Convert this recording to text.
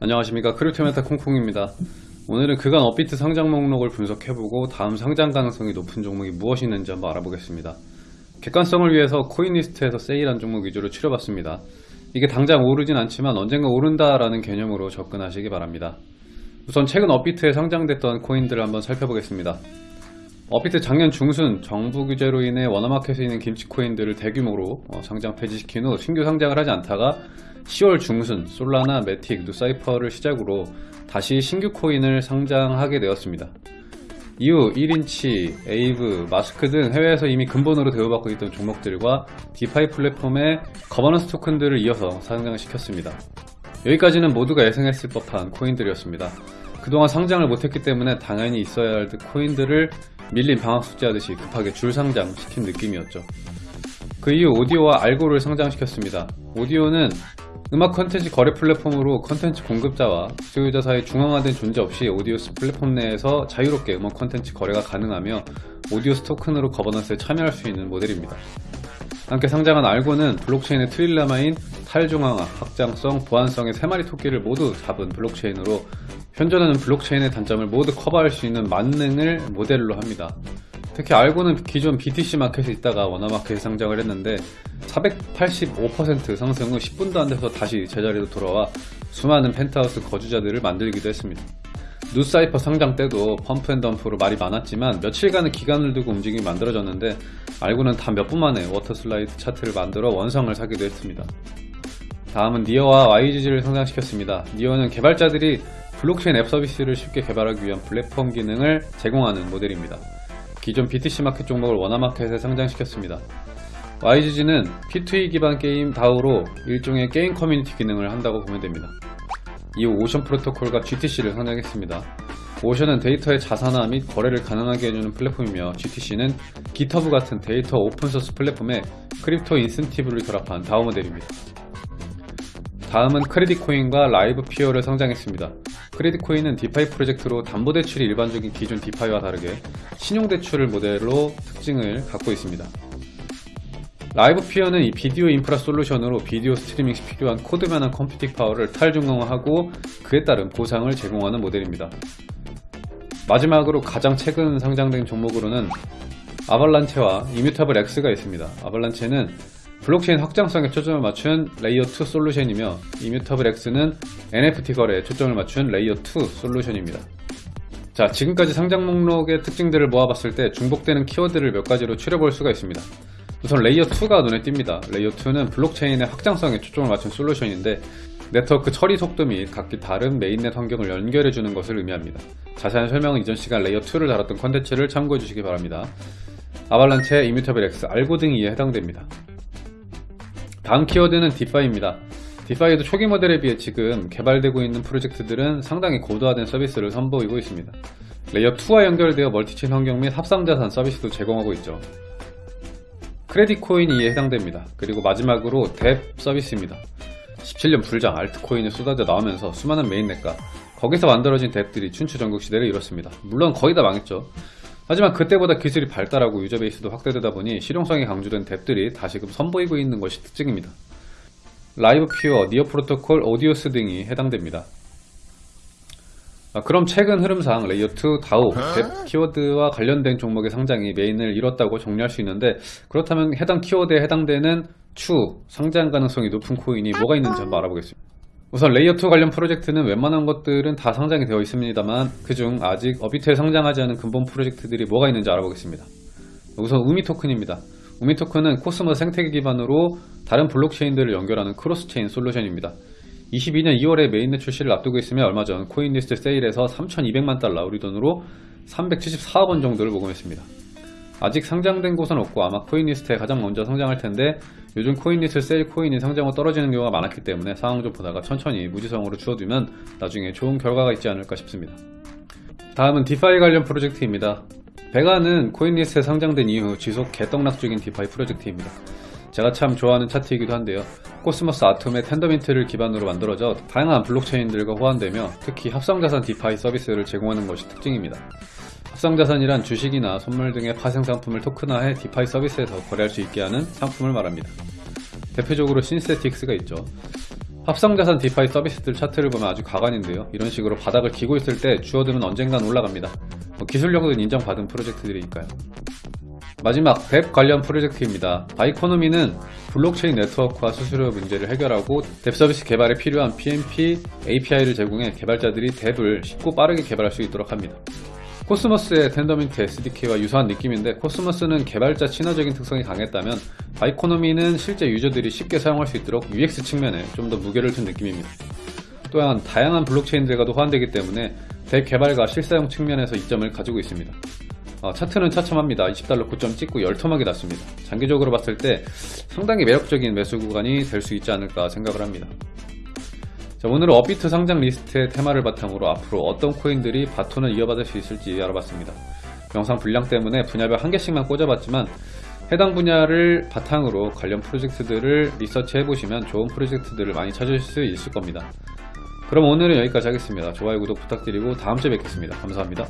안녕하십니까. 크립토메타 콩콩입니다. 오늘은 그간 업비트 상장 목록을 분석해보고 다음 상장 가능성이 높은 종목이 무엇이 있는지 한번 알아보겠습니다. 객관성을 위해서 CoinList에서 세일한 종목 위주로 추려봤습니다. 이게 당장 오르진 않지만 언젠가 오른다 라는 개념으로 접근하시기 바랍니다. 우선 최근 업비트에 상장됐던 코인들을 한번 살펴보겠습니다 업비트 작년 중순 정부 규제로 인해 원화마켓에 있는 김치 코인들을 대규모로 어, 상장 폐지시킨 후 신규 상장을 하지 않다가 10월 중순 Solana, MATIC, NuCypher를 시작으로 다시 신규 코인을 상장하게 되었습니다. 이후 1inch, Aave, Mask 등 해외에서 이미 근본으로 대우받고 있던 종목들과 DeFi 플랫폼의 거버넌스 토큰들을 이어서 상장시켰습니다. 여기까지는 모두가 예상했을 법한 코인들이었습니다. 그동안 상장을 못했기 때문에 당연히 있어야 할 코인들을 밀린 방학 숙제하듯이 급하게 줄 상장 시킨 느낌이었죠. 그 이후 오디오와 알고를 상장시켰습니다. 오디오는 음악 컨텐츠 거래 플랫폼으로 컨텐츠 공급자와 소유자 사이 중앙화된 존재 없이 Audius 플랫폼 내에서 자유롭게 음악 컨텐츠 거래가 가능하며 Audius 토큰으로 거버넌스에 참여할 수 있는 모델입니다. 함께 상장한 알고는 블록체인의 트릴레마인 탈중앙화, 확장성, 보안성의 3마리 토끼를 모두 잡은 블록체인으로 현존하는 블록체인의 단점을 모두 커버할 수 있는 만능을 모델로 합니다. 특히 알고는 기존 BTC 마켓에 있다가 원화마켓에 상장을 했는데 485% 상승 후 10분도 안 돼서 다시 제자리로 돌아와 수많은 펜트하우스 거주자들을 만들기도 했습니다. NuCypher 상장 때도 pump and dump로 말이 많았지만 며칠간의 기간을 두고 움직임이 만들어졌는데 알고는 단 몇 분 만에 water slide 차트를 만들어 원성을 사기도 했습니다. 다음은 니어와 YGG를 상장시켰습니다. 니어는 개발자들이 블록체인 앱 서비스를 쉽게 개발하기 위한 플랫폼 기능을 제공하는 모델입니다. 기존 BTC 마켓 종목을 원화마켓에 상장시켰습니다. YGG는 P2E 기반 게임 DAO로 일종의 게임 커뮤니티 기능을 한다고 보면 됩니다. 이후 Ocean Protocol과 GTC를 상장했습니다. Ocean은 데이터의 자산화 및 거래를 가능하게 해주는 플랫폼이며 GTC는 GitHub 같은 데이터 오픈소스 플랫폼에 crypto 인센티브를 결합한 DAO 모델입니다. 다음은 Creditcoin과 Livepeer를 상장했습니다. Creditcoin은 DeFi 프로젝트로 담보대출이 일반적인 기존 DeFi와 다르게 신용대출을 모델로 특징을 갖고 있습니다. Livepeer는 이 비디오 인프라 솔루션으로 비디오 스트리밍 시 필요한 코드면한 computing power를 탈중앙화하고 그에 따른 보상을 제공하는 모델입니다. 마지막으로 가장 최근 상장된 종목으로는 Avalanche와 Immutable X가 있습니다. Avalanche는 블록체인 확장성에 초점을 맞춘 layer 2 솔루션이며 Immutable X는 NFT 거래에 초점을 맞춘 layer 2 솔루션입니다. 자 지금까지 상장 목록의 특징들을 모아봤을 때 중복되는 키워드를 몇 가지로 추려볼 수가 있습니다. 우선 layer 2가 눈에 띕니다. layer 2는 블록체인의 확장성에 초점을 맞춘 솔루션인데 네트워크 처리 속도 및 각기 다른 mainnet 환경을 연결해주는 것을 의미합니다. 자세한 설명은 이전 시간 layer 2를 다뤘던 컨텐츠를 참고해 주시기 바랍니다. Avalanche, Immutable X, 알고 등이 이에 해당됩니다. 다음 키워드는 DeFi입니다. DeFi도 초기 모델에 비해 지금 개발되고 있는 프로젝트들은 상당히 고도화된 서비스를 선보이고 있습니다. layer 2와 연결되어 multichain 환경 및 합성자산 서비스도 제공하고 있죠. Creditcoin이 이에 해당됩니다. 그리고 마지막으로 dApp 서비스입니다. 17년 불장 알트코인이 쏟아져 나오면서 수많은 mainnet과 거기서 만들어진 dApp들이 춘추 전국 시대를 이뤘습니다. 물론 거의 다 망했죠. 하지만 그때보다 기술이 발달하고 user base도 확대되다 보니 실용성이 강조된 dApp들이 다시금 선보이고 있는 것이 특징입니다. Livepeer, Near Protocol, Audius 등이 해당됩니다. 아, 그럼 최근 흐름상 layer2, 다우, dApp 키워드와 관련된 종목의 상장이 메인을 이뤘다고 정리할 수 있는데 그렇다면 해당 키워드에 해당되는 추, 상장 가능성이 높은 코인이 뭐가 있는지 한번 알아보겠습니다. 우선 layer2 관련 프로젝트는 웬만한 것들은 다 상장이 되어 있습니다만 그중 아직 업비트에 상장하지 않은 근본 프로젝트들이 뭐가 있는지 알아보겠습니다. 우선 Umee 토큰입니다. Umee 토큰은 코스모스 생태계 기반으로 다른 블록체인들을 연결하는 cross-chain 솔루션입니다. 22년 2월에 mainnet 출시를 앞두고 있으며 얼마 전 CoinList 세일에서 3,200만 달러 우리 돈으로 374억 원 정도를 모금했습니다. 아직 상장된 곳은 없고 아마 CoinList에 가장 먼저 상장할 텐데 요즘 CoinList 세일 코인이 상장 후 떨어지는 경우가 많았기 때문에 상황 좀 보다가 천천히 무지성으로 주워두면 나중에 좋은 결과가 있지 않을까 싶습니다. 다음은 DeFi 관련 프로젝트입니다. 베가는 CoinList에 상장된 이후 지속 개떡락 중인 DeFi 프로젝트입니다. 제가 참 좋아하는 차트이기도 한데요. 코스모스 아톰의 Tendermint를 기반으로 만들어져 다양한 블록체인들과 호환되며 특히 합성자산 DeFi 서비스를 제공하는 것이 특징입니다. 합성자산이란 주식이나 선물 등의 파생상품을 토큰화해 DeFi 서비스에서 거래할 수 있게 하는 상품을 말합니다. 대표적으로 Synthetix가 있죠. 합성자산 DeFi 서비스들 차트를 보면 아주 가관인데요. 이런 식으로 바닥을 기고 있을 때 주워두면 언젠간 올라갑니다. 뭐 기술력은 인정받은 프로젝트들이니까요. 마지막 dApp 관련 프로젝트입니다. Biconomy는 블록체인 네트워크와 수수료 문제를 해결하고 dApp 서비스 개발에 필요한 PMP, API를 제공해 개발자들이 dApp을 쉽고 빠르게 개발할 수 있도록 합니다. 코스모스의 Tendermint SDK와 유사한 느낌인데 코스모스는 개발자 친화적인 특성이 강했다면 Biconomy는 실제 user들이 쉽게 사용할 수 있도록 UX 측면에 좀 더 무게를 둔 느낌입니다. 또한 다양한 블록체인들과도 호환되기 때문에 dApp 개발과 실사용 측면에서 이점을 가지고 있습니다. 어, 차트는 처참합니다. 20달러 고점 찍고 열토막이 났습니다. 장기적으로 봤을 때 상당히 매력적인 매수 구간이 될 수 있지 않을까 생각을 합니다. 자, 오늘은 업비트 상장 리스트의 테마를 바탕으로 앞으로 어떤 코인들이 바톤을 이어받을 수 있을지 알아봤습니다. 영상 분량 때문에 분야별 한 개씩만 꼽아봤지만 해당 분야를 바탕으로 관련 프로젝트들을 리서치 해보시면 좋은 프로젝트들을 많이 찾으실 수 있을 겁니다. 그럼 오늘은 여기까지 하겠습니다. 좋아요, 구독 부탁드리고 다음주에 뵙겠습니다. 감사합니다.